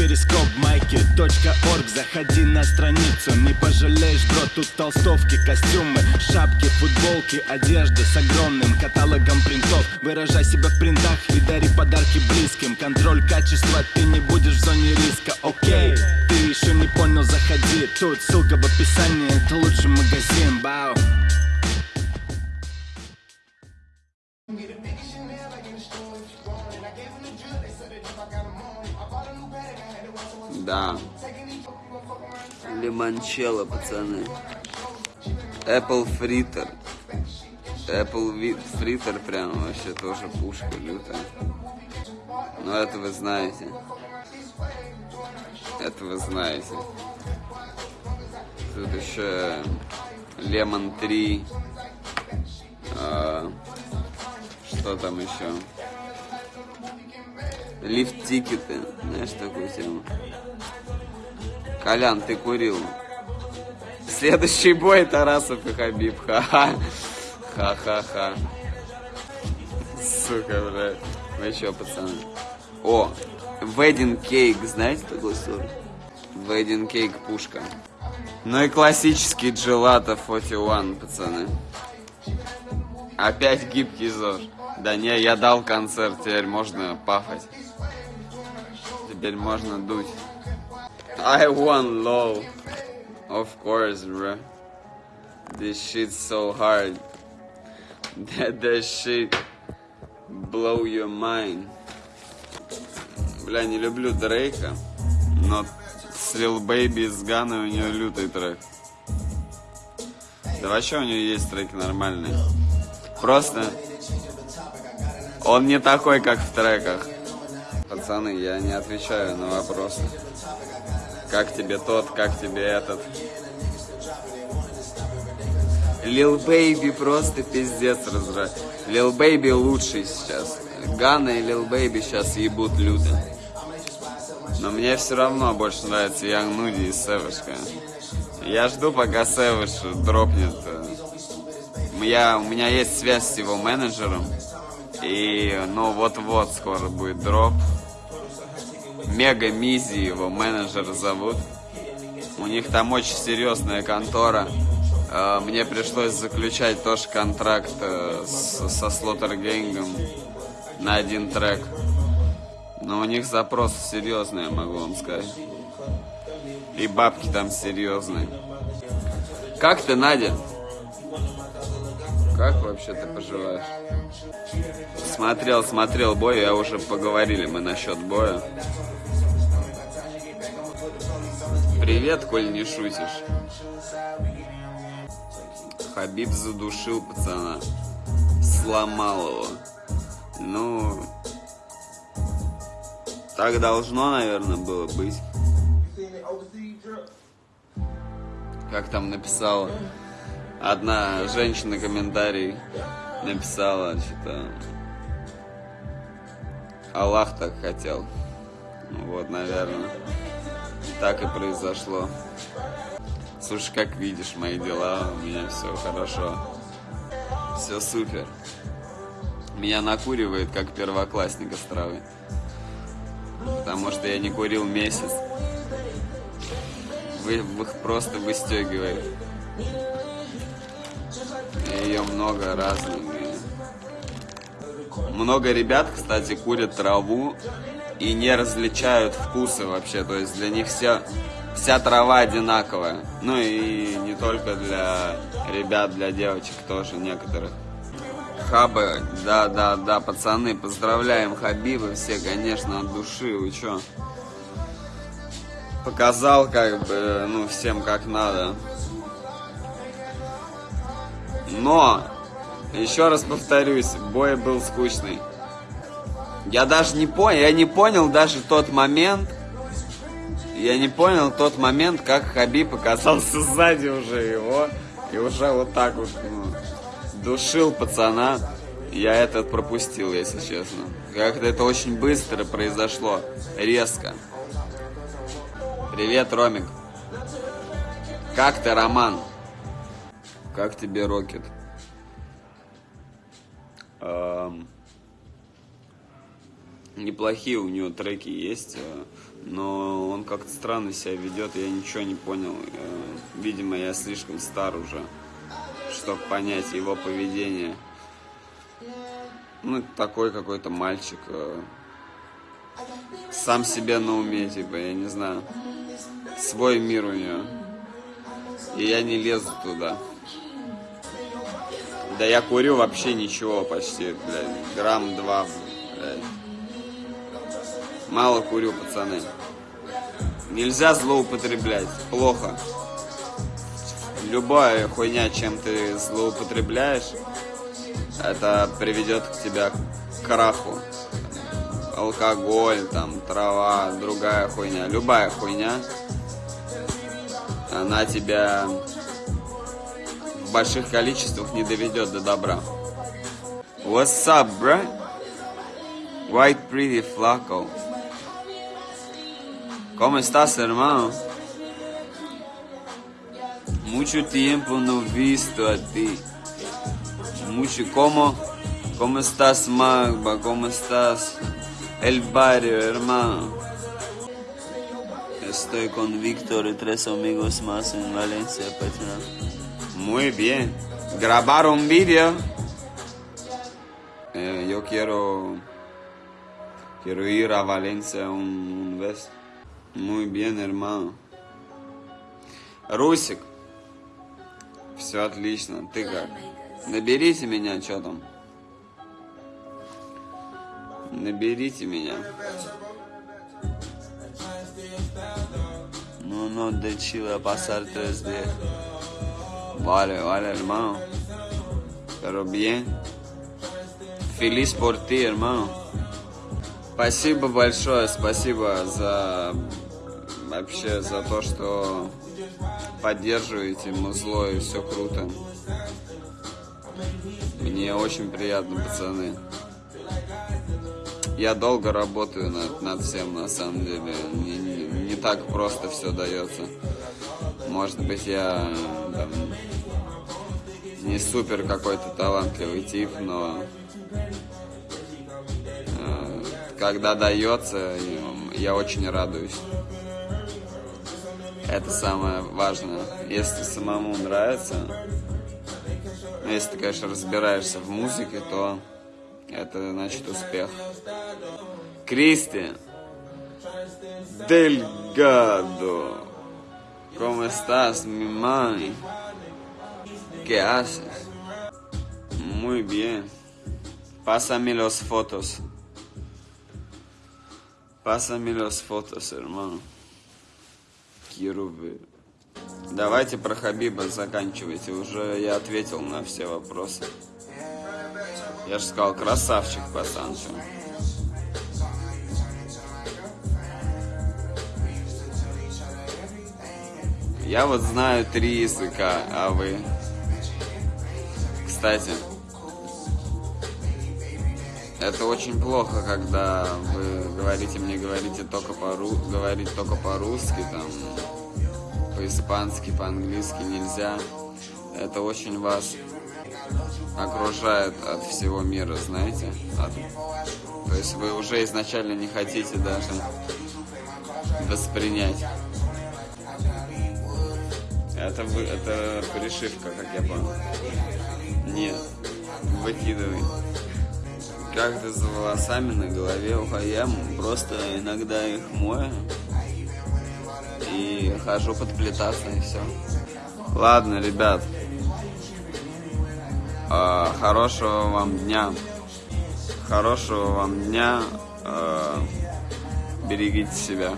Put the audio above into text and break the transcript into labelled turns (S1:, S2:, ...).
S1: перископ майки .орг. Заходи на страницу, не пожалеешь, бро Тут толстовки, костюмы, шапки, футболки Одежда с огромным каталогом принтов. Выражай себя в принтах и дари подарки близким. Контроль качества, ты не будешь в зоне риска, окей Ты еще не понял, заходи. Тут ссылка в описании, это лучший магазин, бау
S2: Лимончелло, пацаны. Apple фритер. Apple фритер прям вообще тоже пушка лютая. Но это вы знаете. Это вы знаете. Тут еще Lemon 3. А, что там еще? Лифт-тикеты. Знаешь такую тему? Колян, ты курил. Следующий бой Тарасов и Хабиб. Ха-ха. Ха-ха-ха. Сука, блядь. Вы чё, пацаны? О, Wedding Cake, знаете такой сорт? Wedding Cake пушка. Ну и классический Gelato 41, пацаны. Опять гибкий ЗОЖ. Да не, я дал концерт, теперь можно пафать. Теперь можно дуть. I won low. Of course, bro. This shit's so hard. That, that shit blow your mind. Бля, не люблю Дрейка, но с Lil Baby с Ганой у нее лютый трек. Да вообще у нее есть треки нормальные. Просто он не такой, как в треках. Пацаны, я не отвечаю на вопросы. Как тебе тот, как тебе этот. Lil Baby просто пиздец разрыв. Lil Baby лучший сейчас. Gunna и Lil Baby сейчас ебут люто. Но мне все равно больше нравится Young Nudy и Сэвэшка. Я жду, пока Сэвэш дропнет. Я, у меня есть связь с его менеджером. И, ну, вот-вот скоро будет дроп. Мега Мизи его менеджер зовут. У них там очень серьезная контора. Э, мне пришлось заключать тоже контракт э, со Слотер Генгом на один трек. Но у них запрос серьезный, я могу вам сказать. И бабки там серьезные. Как ты, Надя? Как вообще ты поживаешь? Смотрел, смотрел бой, я уже поговорили мы насчет боя. Привет, коль не шутишь. Хабиб задушил пацана. Сломал его. Ну, так должно, наверное, было быть. Как там написала одна женщина комментарий написала, что Аллах так хотел. Ну вот, наверное, так и произошло. Слушай, как видишь мои дела, у меня все хорошо. Все супер. Меня накуривает, как первоклассника с травы. Потому что я не курил месяц. Вы, вы просто выстегивает. Ее много разных. Много ребят, кстати, курят траву и не различают вкусы вообще. То есть для них вся, вся трава одинаковая. Ну и не только для ребят, для девочек тоже некоторых. Хабы, да, да, да, пацаны, поздравляем Хабиба все, конечно, от души, вы чё? Показал, как бы, ну, всем как надо. Но, еще раз повторюсь, бой был скучный. Я даже не понял, я не понял даже тот момент, я не понял тот момент, как Хабиб оказался сзади уже его, и уже вот так вот, ну, душил пацана. Я этот пропустил, если честно. Как-то это очень быстро произошло, резко. Привет, Ромик. Как ты, Роман? Как тебе, Рокет? Эм... неплохие у него треки есть, э, но он как-то странно себя ведет, я ничего не понял. Э, видимо, я слишком стар уже, чтобы понять его поведение. Ну, такой какой-то мальчик. Э, сам себе на уме, типа, я не знаю. Свой мир у него. И я не лезу туда. Да я курю вообще ничего почти, блядь. Грамм два, блядь. Мало курю, пацаны. Нельзя злоупотреблять. Плохо. Любая хуйня, чем ты злоупотребляешь, это приведет к тебя к краху. Алкоголь, там, трава, другая хуйня. Любая хуйня, она тебя в больших количествах не доведет до добра. What's up, bro? White pretty flaco. ¿Cómo estás, hermano? Mucho tiempo no visto a ti. Mucho, ¿cómo? ¿Cómo estás, Magba? ¿Cómo estás? El barrio, hermano. Estoy con Víctor y tres amigos más en Valencia, Petra. Muy bien. ¿Grabaron vídeo? Eh, yo quiero... Quiero ir a Valencia un, un vez. Muy bien, hermano. Русик. Все отлично. Ты как? Наберите меня, что там? Наберите меня. De Chile a pasar tres días. Vale, vale, hermano. Pero bien. Feliz por ti, hermano. Спасибо большое, спасибо за вообще за то, что поддерживаете музло и все круто. Мне очень приятно, пацаны. Я долго работаю над, над всем, на самом деле. Не, не, не так просто все дается. Может быть, я там, не супер какой-то талантливый тип, но э, когда дается, я очень радуюсь. Это самое важное. Если самому нравится, если ты, конечно, разбираешься в музыке, то это значит успех. Кристи. Delgado. ¿Cómo estás, mi mami? ¿Qué haces? Muy bien. Pásame los fotos. Pásame los fotos, hermano. Ver. Давайте про Хабиба заканчивайте. Уже я ответил на все вопросы. Я же сказал, красавчик, пацан. Что? Я вот знаю три языка, а вы? Кстати, это очень плохо, когда вы говорите мне, говорите только по говорить только по-русски, там, по-испански, по-английски нельзя. Это очень вас окружает от всего мира, знаете? От... То есть вы уже изначально не хотите даже воспринять. Это, вы, это пришивка, как я понял. Нет, выкидывай. Как ты за волосами на голове ухаем, просто иногда их мою и хожу подплетаться и все. Ладно, ребят, а, хорошего вам дня. Хорошего вам дня. А, берегите себя.